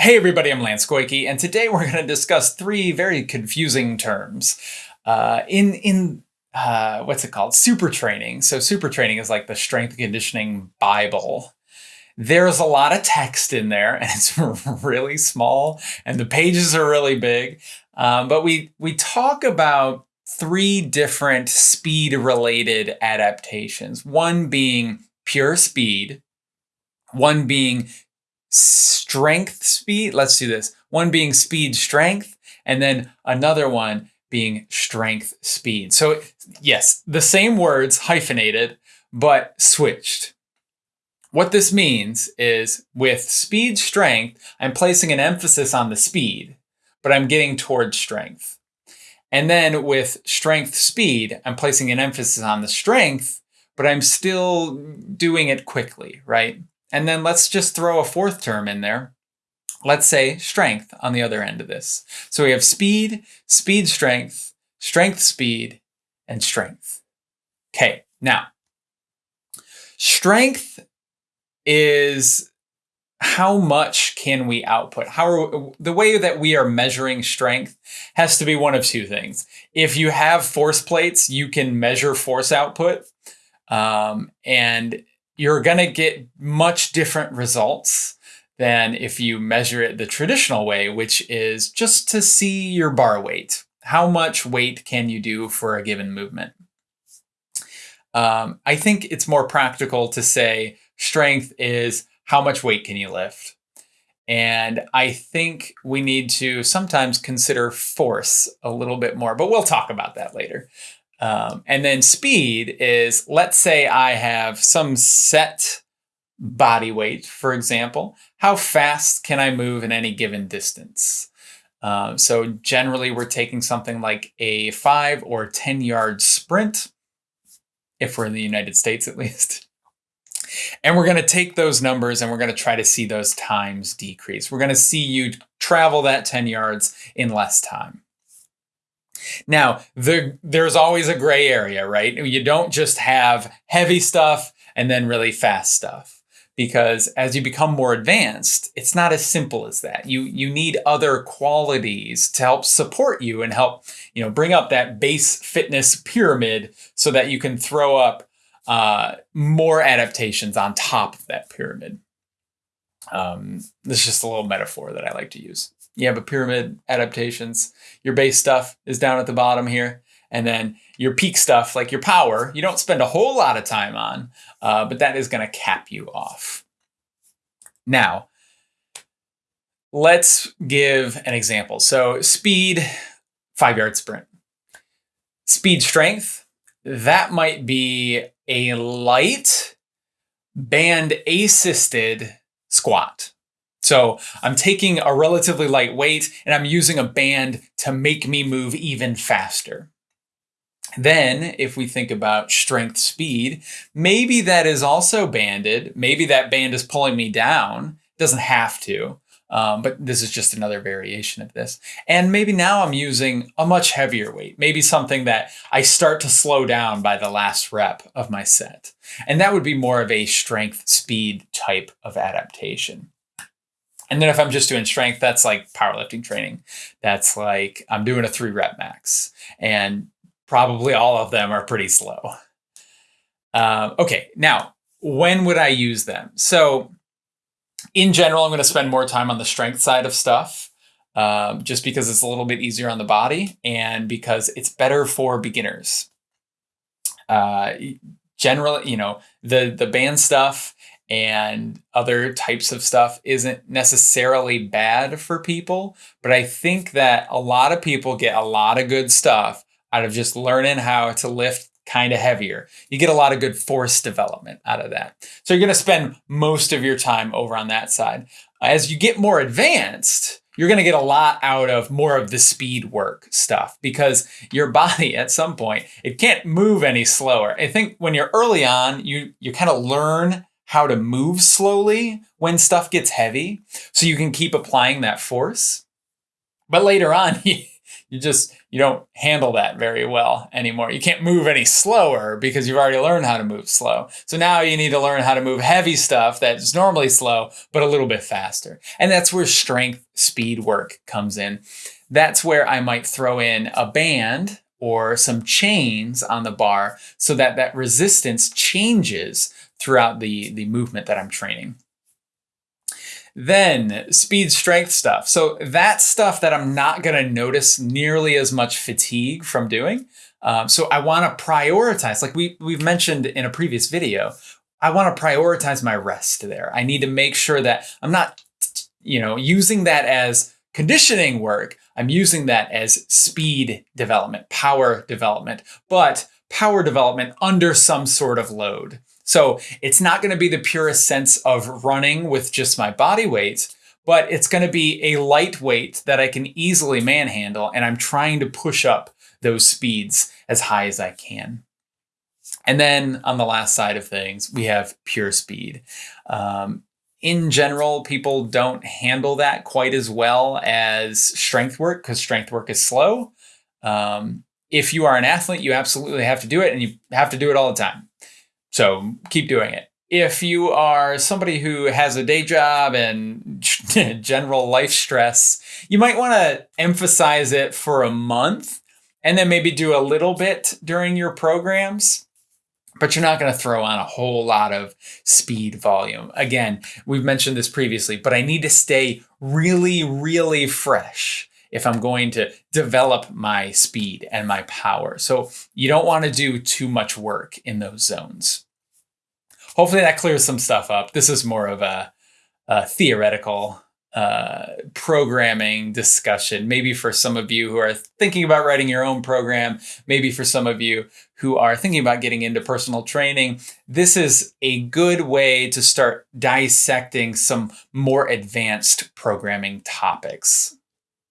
Hey everybody, I'm Lance Goyke, and today we're going to discuss three very confusing terms. Uh, in in uh, what's it called? Super training. So super training is like the strength conditioning Bible. There's a lot of text in there, and it's really small, and the pages are really big. Um, but we we talk about three different speed related adaptations. One being pure speed, one being strength speed. Let's do this. One being speed strength, and then another one being strength speed. So yes, the same words hyphenated, but switched. What this means is with speed strength, I'm placing an emphasis on the speed, but I'm getting towards strength. And then with strength speed, I'm placing an emphasis on the strength, but I'm still doing it quickly, right? And then let's just throw a fourth term in there. Let's say strength on the other end of this. So we have speed, speed strength, strength speed, and strength. Okay, now strength is how much can we output? How are, the way that we are measuring strength has to be one of two things. If you have force plates, you can measure force output. Um, and you're going to get much different results than if you measure it the traditional way, which is just to see your bar weight. How much weight can you do for a given movement? Um, I think it's more practical to say strength is how much weight can you lift? And I think we need to sometimes consider force a little bit more, but we'll talk about that later. Um, and then speed is, let's say I have some set body weight, for example. How fast can I move in any given distance? Um, so generally we're taking something like a five or 10 yard sprint, if we're in the United States at least. And we're going to take those numbers and we're going to try to see those times decrease. We're going to see you travel that 10 yards in less time. Now, the, there's always a gray area, right? You don't just have heavy stuff and then really fast stuff because as you become more advanced, it's not as simple as that. You you need other qualities to help support you and help, you know, bring up that base fitness pyramid so that you can throw up uh, more adaptations on top of that pyramid. Um, this is just a little metaphor that I like to use you have a pyramid adaptations. Your base stuff is down at the bottom here. And then your peak stuff, like your power, you don't spend a whole lot of time on, uh, but that is going to cap you off. Now, let's give an example. So speed, five yard sprint. Speed strength, that might be a light band assisted squat. So I'm taking a relatively light weight and I'm using a band to make me move even faster. Then, if we think about strength speed, maybe that is also banded. Maybe that band is pulling me down. It doesn't have to, um, but this is just another variation of this. And maybe now I'm using a much heavier weight, maybe something that I start to slow down by the last rep of my set. And that would be more of a strength speed type of adaptation. And then if I'm just doing strength, that's like powerlifting training. That's like I'm doing a three rep max, and probably all of them are pretty slow. Um, okay, now when would I use them? So, in general, I'm going to spend more time on the strength side of stuff, um, just because it's a little bit easier on the body and because it's better for beginners. Uh, generally, you know, the the band stuff and other types of stuff isn't necessarily bad for people. But I think that a lot of people get a lot of good stuff out of just learning how to lift kind of heavier. You get a lot of good force development out of that. So you're going to spend most of your time over on that side. As you get more advanced, you're going to get a lot out of more of the speed work stuff because your body at some point it can't move any slower. I think when you're early on, you you kind of learn how to move slowly when stuff gets heavy so you can keep applying that force. But later on, you, just you don't handle that very well anymore. You can't move any slower because you've already learned how to move slow. So now you need to learn how to move heavy stuff that's normally slow, but a little bit faster. And that's where strength speed work comes in. That's where I might throw in a band or some chains on the bar so that that resistance changes throughout the, the movement that I'm training. Then speed strength stuff. So that stuff that I'm not going to notice nearly as much fatigue from doing. Um, so I want to prioritize, like we, we've mentioned in a previous video, I want to prioritize my rest there. I need to make sure that I'm not, you know, using that as conditioning work. I'm using that as speed development, power development, but power development under some sort of load. So it's not going to be the purest sense of running with just my body weight, but it's going to be a lightweight that I can easily manhandle. And I'm trying to push up those speeds as high as I can. And then on the last side of things, we have pure speed. Um, in general, people don't handle that quite as well as strength work because strength work is slow. Um, if you are an athlete, you absolutely have to do it and you have to do it all the time. So keep doing it. If you are somebody who has a day job and general life stress, you might want to emphasize it for a month and then maybe do a little bit during your programs. But you're not going to throw on a whole lot of speed volume. Again, we've mentioned this previously, but I need to stay really, really fresh if I'm going to develop my speed and my power. So you don't want to do too much work in those zones. Hopefully that clears some stuff up. This is more of a, a theoretical uh, programming discussion. Maybe for some of you who are thinking about writing your own program, maybe for some of you who are thinking about getting into personal training, this is a good way to start dissecting some more advanced programming topics.